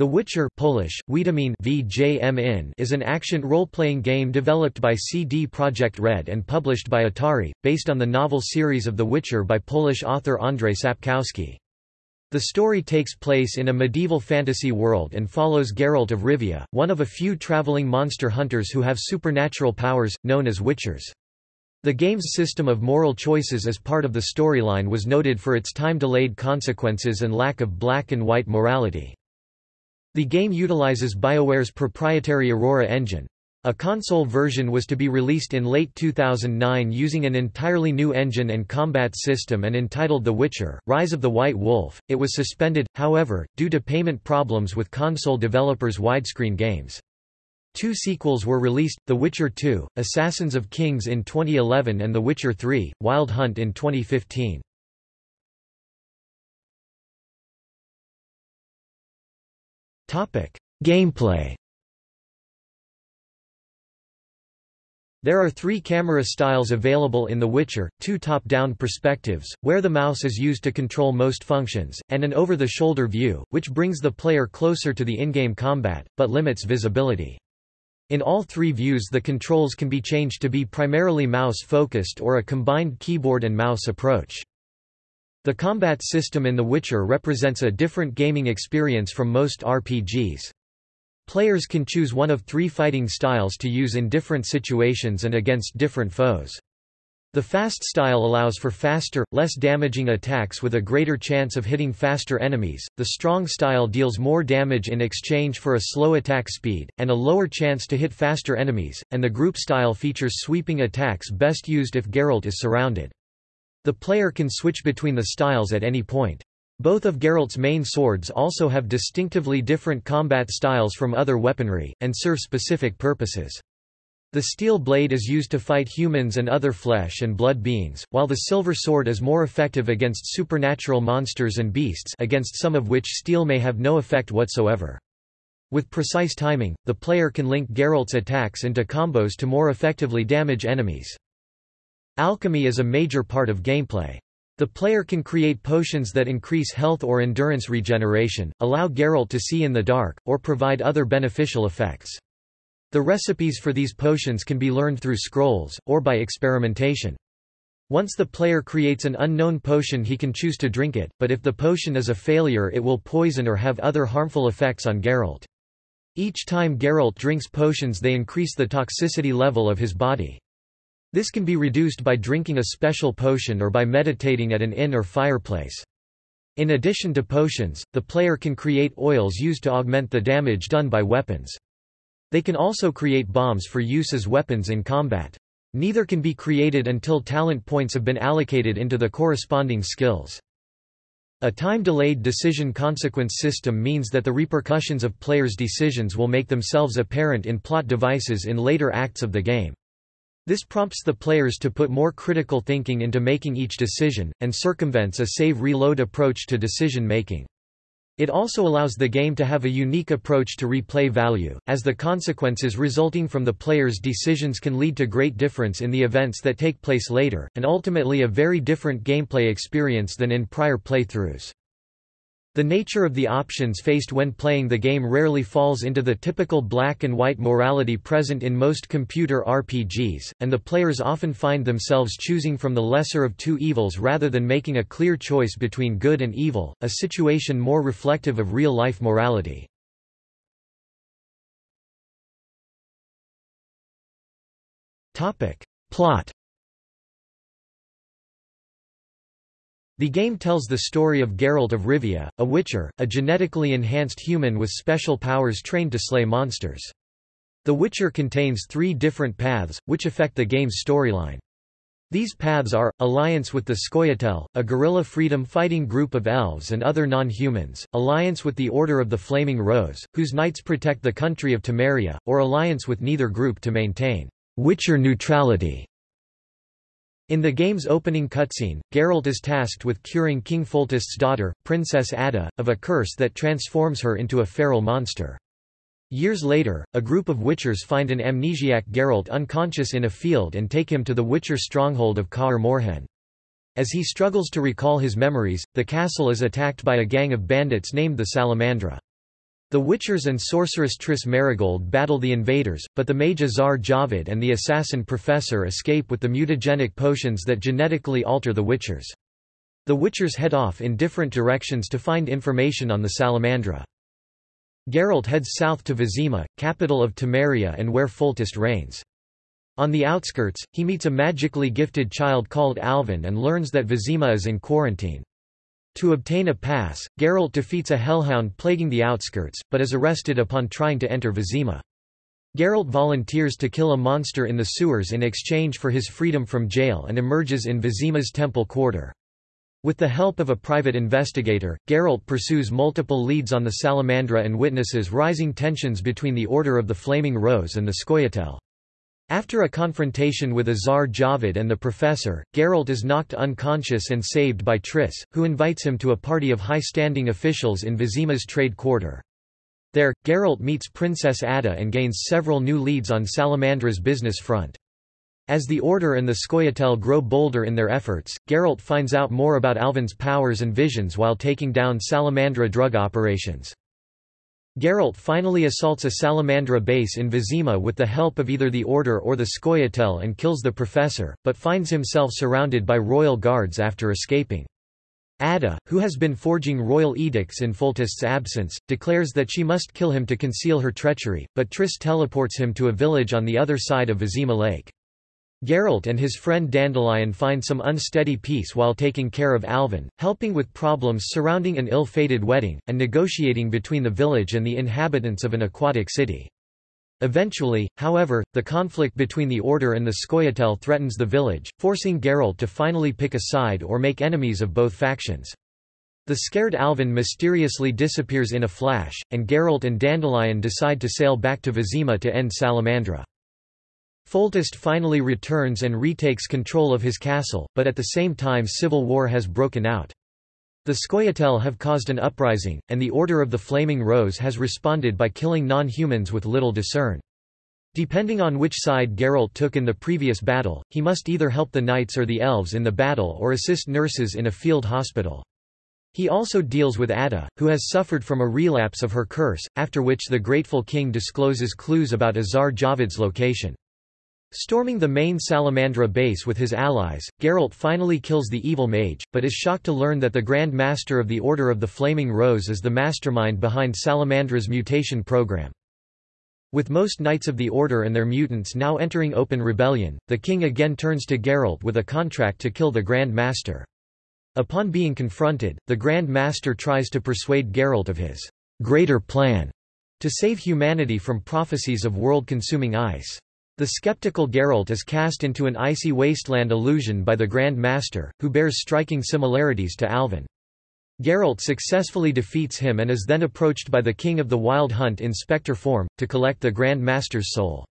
The Witcher Polish, Wiedźmin is an action role-playing game developed by CD Projekt Red and published by Atari, based on the novel series of The Witcher by Polish author Andrzej Sapkowski. The story takes place in a medieval fantasy world and follows Geralt of Rivia, one of a few traveling monster hunters who have supernatural powers, known as Witchers. The game's system of moral choices as part of the storyline was noted for its time-delayed consequences and lack of black and white morality. The game utilizes BioWare's proprietary Aurora engine. A console version was to be released in late 2009 using an entirely new engine and combat system and entitled The Witcher, Rise of the White Wolf. It was suspended, however, due to payment problems with console developers' widescreen games. Two sequels were released, The Witcher 2, Assassins of Kings in 2011 and The Witcher 3, Wild Hunt in 2015. Gameplay There are three camera styles available in The Witcher, two top-down perspectives, where the mouse is used to control most functions, and an over-the-shoulder view, which brings the player closer to the in-game combat, but limits visibility. In all three views the controls can be changed to be primarily mouse-focused or a combined keyboard and mouse approach. The combat system in The Witcher represents a different gaming experience from most RPGs. Players can choose one of three fighting styles to use in different situations and against different foes. The fast style allows for faster, less damaging attacks with a greater chance of hitting faster enemies, the strong style deals more damage in exchange for a slow attack speed, and a lower chance to hit faster enemies, and the group style features sweeping attacks best used if Geralt is surrounded. The player can switch between the styles at any point. Both of Geralt's main swords also have distinctively different combat styles from other weaponry, and serve specific purposes. The steel blade is used to fight humans and other flesh and blood beings, while the silver sword is more effective against supernatural monsters and beasts against some of which steel may have no effect whatsoever. With precise timing, the player can link Geralt's attacks into combos to more effectively damage enemies. Alchemy is a major part of gameplay. The player can create potions that increase health or endurance regeneration, allow Geralt to see in the dark, or provide other beneficial effects. The recipes for these potions can be learned through scrolls, or by experimentation. Once the player creates an unknown potion he can choose to drink it, but if the potion is a failure it will poison or have other harmful effects on Geralt. Each time Geralt drinks potions they increase the toxicity level of his body. This can be reduced by drinking a special potion or by meditating at an inn or fireplace. In addition to potions, the player can create oils used to augment the damage done by weapons. They can also create bombs for use as weapons in combat. Neither can be created until talent points have been allocated into the corresponding skills. A time-delayed decision consequence system means that the repercussions of players' decisions will make themselves apparent in plot devices in later acts of the game. This prompts the players to put more critical thinking into making each decision, and circumvents a save-reload approach to decision-making. It also allows the game to have a unique approach to replay value, as the consequences resulting from the player's decisions can lead to great difference in the events that take place later, and ultimately a very different gameplay experience than in prior playthroughs. The nature of the options faced when playing the game rarely falls into the typical black and white morality present in most computer RPGs, and the players often find themselves choosing from the lesser of two evils rather than making a clear choice between good and evil, a situation more reflective of real-life morality. Plot The game tells the story of Geralt of Rivia, a Witcher, a genetically enhanced human with special powers trained to slay monsters. The Witcher contains three different paths, which affect the game's storyline. These paths are, alliance with the Scoia'tael, a guerrilla freedom-fighting group of elves and other non-humans, alliance with the Order of the Flaming Rose, whose knights protect the country of Temeria, or alliance with neither group to maintain Witcher neutrality. In the game's opening cutscene, Geralt is tasked with curing King Foltest's daughter, Princess Ada, of a curse that transforms her into a feral monster. Years later, a group of Witchers find an amnesiac Geralt unconscious in a field and take him to the Witcher stronghold of Kaer Morhen. As he struggles to recall his memories, the castle is attacked by a gang of bandits named the Salamandra. The Witchers and sorceress Triss Merigold battle the invaders, but the mage Azar Javed and the assassin Professor escape with the mutagenic potions that genetically alter the Witchers. The Witchers head off in different directions to find information on the Salamandra. Geralt heads south to Vizima, capital of Temeria and where Foltest reigns. On the outskirts, he meets a magically gifted child called Alvin and learns that Vizima is in quarantine. To obtain a pass, Geralt defeats a hellhound plaguing the outskirts, but is arrested upon trying to enter Vizima. Geralt volunteers to kill a monster in the sewers in exchange for his freedom from jail and emerges in Vizima's temple quarter. With the help of a private investigator, Geralt pursues multiple leads on the Salamandra and witnesses rising tensions between the Order of the Flaming Rose and the Scoia'tael. After a confrontation with Azar Javed and the Professor, Geralt is knocked unconscious and saved by Triss, who invites him to a party of high-standing officials in Vizima's trade quarter. There, Geralt meets Princess Ada and gains several new leads on Salamandra's business front. As the Order and the Scoia'tael grow bolder in their efforts, Geralt finds out more about Alvin's powers and visions while taking down Salamandra drug operations. Geralt finally assaults a Salamandra base in Vizima with the help of either the Order or the Scoia'tael and kills the Professor, but finds himself surrounded by royal guards after escaping. Ada, who has been forging royal edicts in Foltest's absence, declares that she must kill him to conceal her treachery, but Triss teleports him to a village on the other side of Vizima Lake. Geralt and his friend Dandelion find some unsteady peace while taking care of Alvin, helping with problems surrounding an ill-fated wedding, and negotiating between the village and the inhabitants of an aquatic city. Eventually, however, the conflict between the Order and the Scoia'tael threatens the village, forcing Geralt to finally pick a side or make enemies of both factions. The scared Alvin mysteriously disappears in a flash, and Geralt and Dandelion decide to sail back to Vizima to end Salamandra. Foltest finally returns and retakes control of his castle, but at the same time civil war has broken out. The Scoia'tael have caused an uprising, and the Order of the Flaming Rose has responded by killing non-humans with little discern. Depending on which side Geralt took in the previous battle, he must either help the knights or the elves in the battle or assist nurses in a field hospital. He also deals with Ada, who has suffered from a relapse of her curse, after which the grateful king discloses clues about Azar Javed's location. Storming the main Salamandra base with his allies, Geralt finally kills the evil mage, but is shocked to learn that the Grand Master of the Order of the Flaming Rose is the mastermind behind Salamandra's mutation program. With most Knights of the Order and their mutants now entering open rebellion, the king again turns to Geralt with a contract to kill the Grand Master. Upon being confronted, the Grand Master tries to persuade Geralt of his greater plan to save humanity from prophecies of world-consuming ice. The skeptical Geralt is cast into an icy wasteland illusion by the Grand Master, who bears striking similarities to Alvin. Geralt successfully defeats him and is then approached by the King of the Wild Hunt in spectre form, to collect the Grand Master's soul.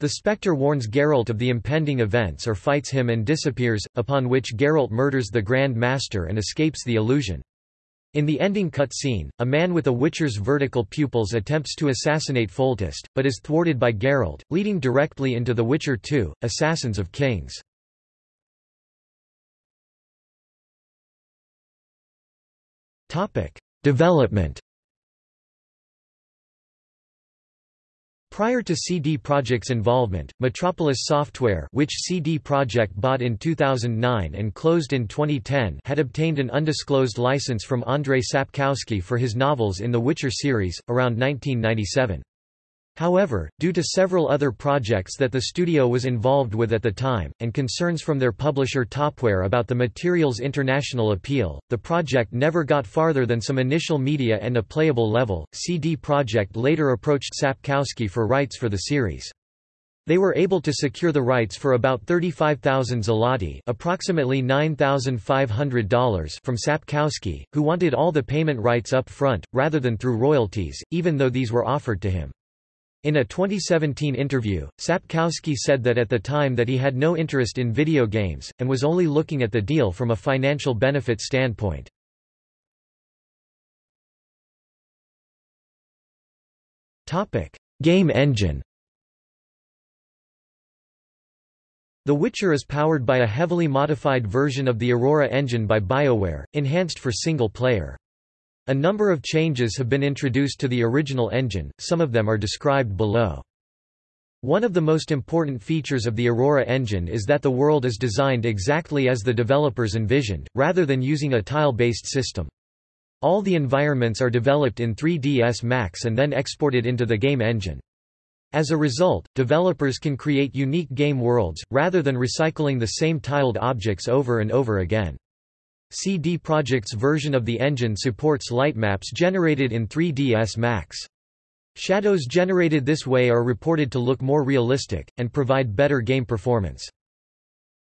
The spectre warns Geralt of the impending events or fights him and disappears, upon which Geralt murders the Grand Master and escapes the illusion. In the ending cutscene, a man with a Witcher's vertical pupils attempts to assassinate Foltest, but is thwarted by Geralt, leading directly into The Witcher 2, Assassins of Kings. Development Prior to CD Projekt's involvement, Metropolis Software which CD Projekt bought in 2009 and closed in 2010 had obtained an undisclosed license from Andrei Sapkowski for his novels in the Witcher series, around 1997. However, due to several other projects that the studio was involved with at the time, and concerns from their publisher Topware about the material's international appeal, the project never got farther than some initial media and a playable level. CD Projekt later approached Sapkowski for rights for the series. They were able to secure the rights for about 35,000 zloty approximately $9,500 from Sapkowski, who wanted all the payment rights up front, rather than through royalties, even though these were offered to him. In a 2017 interview, Sapkowski said that at the time that he had no interest in video games, and was only looking at the deal from a financial benefit standpoint. Game engine The Witcher is powered by a heavily modified version of the Aurora engine by BioWare, enhanced for single player. A number of changes have been introduced to the original engine, some of them are described below. One of the most important features of the Aurora engine is that the world is designed exactly as the developers envisioned, rather than using a tile-based system. All the environments are developed in 3ds Max and then exported into the game engine. As a result, developers can create unique game worlds, rather than recycling the same tiled objects over and over again. CD Projekt's version of the engine supports light maps generated in 3ds Max. Shadows generated this way are reported to look more realistic, and provide better game performance.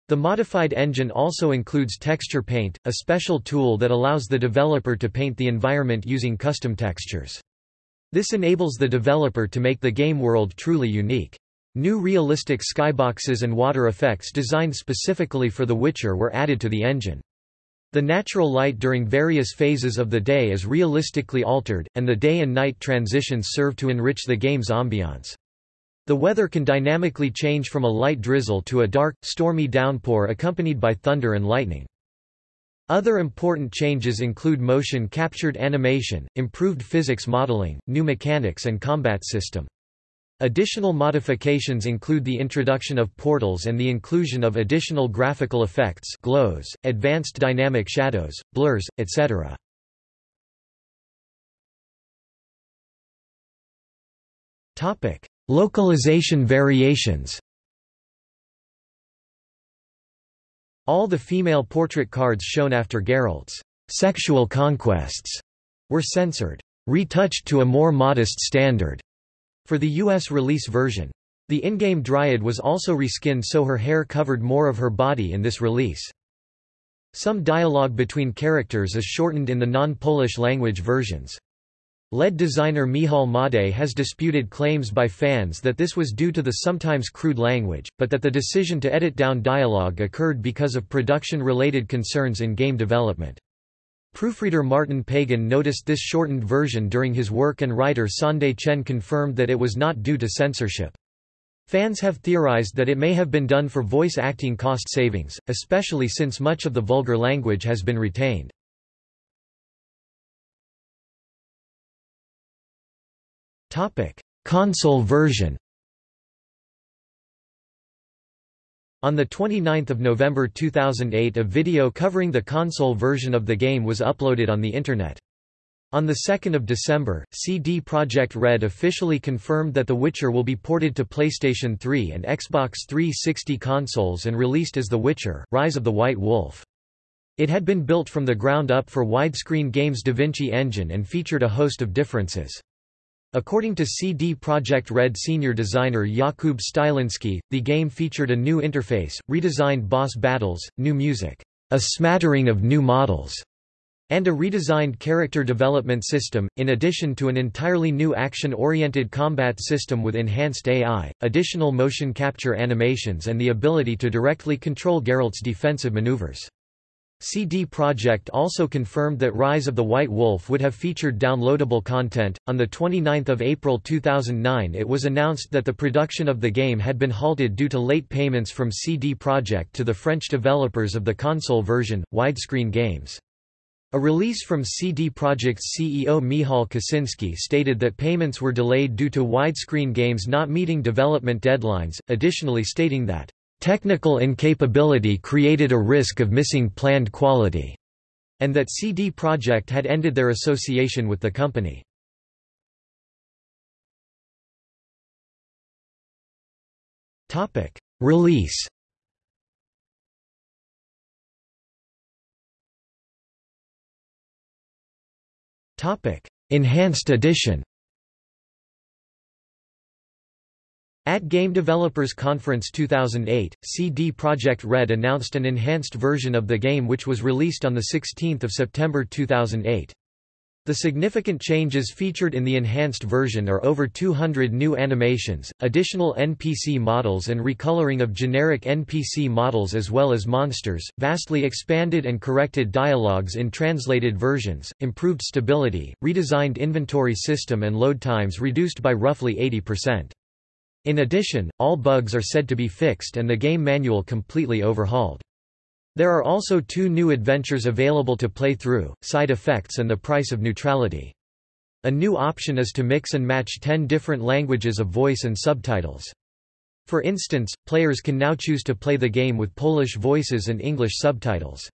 The modified engine also includes Texture Paint, a special tool that allows the developer to paint the environment using custom textures. This enables the developer to make the game world truly unique. New realistic skyboxes and water effects designed specifically for The Witcher were added to the engine. The natural light during various phases of the day is realistically altered, and the day and night transitions serve to enrich the game's ambiance. The weather can dynamically change from a light drizzle to a dark, stormy downpour accompanied by thunder and lightning. Other important changes include motion-captured animation, improved physics modeling, new mechanics and combat system. Additional modifications include the introduction of portals and the inclusion of additional graphical effects glows, advanced dynamic shadows, blurs, etc. Localization variations All the female portrait cards shown after Geralt's sexual conquests were censored, retouched to a more modest standard for the US release version. The in-game Dryad was also reskinned so her hair covered more of her body in this release. Some dialogue between characters is shortened in the non-Polish language versions. Lead designer Michal Madej has disputed claims by fans that this was due to the sometimes crude language, but that the decision to edit down dialogue occurred because of production-related concerns in game development. Proofreader Martin Pagan noticed this shortened version during his work and writer Sande Chen confirmed that it was not due to censorship. Fans have theorized that it may have been done for voice acting cost savings, especially since much of the vulgar language has been retained. Console version On 29 November 2008 a video covering the console version of the game was uploaded on the Internet. On 2 December, CD Projekt Red officially confirmed that The Witcher will be ported to PlayStation 3 and Xbox 360 consoles and released as The Witcher, Rise of the White Wolf. It had been built from the ground up for widescreen games DaVinci Engine and featured a host of differences. According to CD Projekt Red senior designer Jakub Stylinski, the game featured a new interface, redesigned boss battles, new music, a smattering of new models, and a redesigned character development system, in addition to an entirely new action-oriented combat system with enhanced AI, additional motion capture animations and the ability to directly control Geralt's defensive maneuvers. CD Projekt also confirmed that Rise of the White Wolf would have featured downloadable content. On the 29th of April 2009, it was announced that the production of the game had been halted due to late payments from CD Projekt to the French developers of the console version, Widescreen Games. A release from CD Projekt's CEO Michal Kicinski stated that payments were delayed due to widescreen games not meeting development deadlines, additionally stating that Technical incapability created a risk of missing planned quality, and that CD Projekt had ended their association with the company. Topic: Release. Topic: Enhanced edition. At Game Developers Conference 2008, CD Projekt Red announced an enhanced version of the game which was released on 16 September 2008. The significant changes featured in the enhanced version are over 200 new animations, additional NPC models and recoloring of generic NPC models as well as monsters, vastly expanded and corrected dialogues in translated versions, improved stability, redesigned inventory system and load times reduced by roughly 80%. In addition, all bugs are said to be fixed and the game manual completely overhauled. There are also two new adventures available to play through, Side Effects and The Price of Neutrality. A new option is to mix and match 10 different languages of voice and subtitles. For instance, players can now choose to play the game with Polish voices and English subtitles.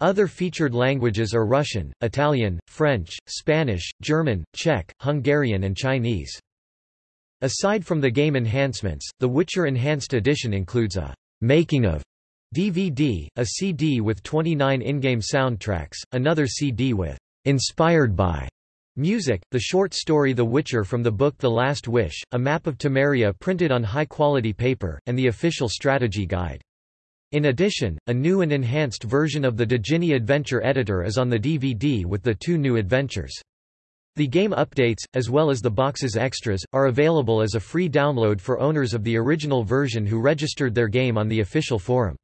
Other featured languages are Russian, Italian, French, Spanish, German, Czech, Hungarian and Chinese. Aside from the game enhancements, The Witcher Enhanced Edition includes a «making of» DVD, a CD with 29 in-game soundtracks, another CD with «inspired by» music, the short story The Witcher from the book The Last Wish, a map of Temeria printed on high-quality paper, and the official strategy guide. In addition, a new and enhanced version of the Djinni Adventure Editor is on the DVD with the two new adventures. The game updates, as well as the box's extras, are available as a free download for owners of the original version who registered their game on the official forum.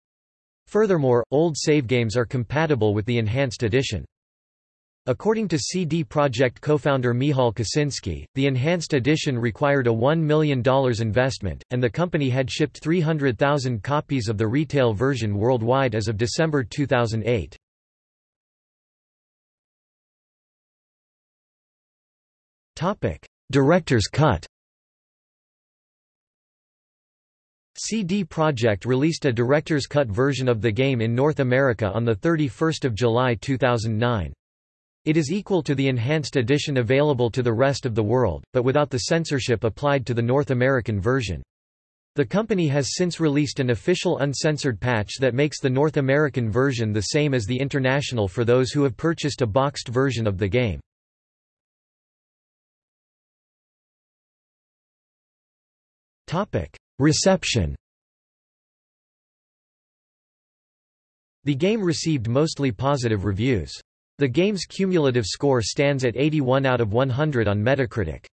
Furthermore, old save games are compatible with the enhanced edition. According to CD Projekt co-founder Michal Kicinski, the enhanced edition required a $1 million investment, and the company had shipped 300,000 copies of the retail version worldwide as of December 2008. Director's cut CD Projekt released a director's cut version of the game in North America on 31 July 2009. It is equal to the enhanced edition available to the rest of the world, but without the censorship applied to the North American version. The company has since released an official uncensored patch that makes the North American version the same as the international for those who have purchased a boxed version of the game. Reception The game received mostly positive reviews. The game's cumulative score stands at 81 out of 100 on Metacritic.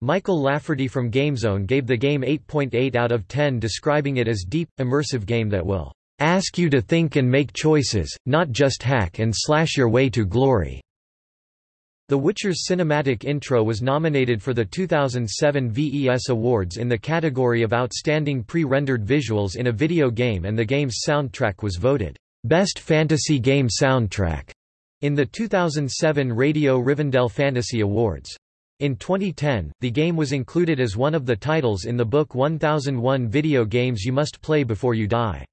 Michael Lafferty from GameZone gave the game 8.8 out of 10 describing it as deep, immersive game that will ask you to think and make choices, not just hack and slash your way to glory. The Witcher's cinematic intro was nominated for the 2007 VES Awards in the category of Outstanding Pre-Rendered Visuals in a Video Game and the game's soundtrack was voted, "...best fantasy game soundtrack." In the 2007 Radio Rivendell Fantasy Awards. In 2010, the game was included as one of the titles in the book 1001 Video Games You Must Play Before You Die.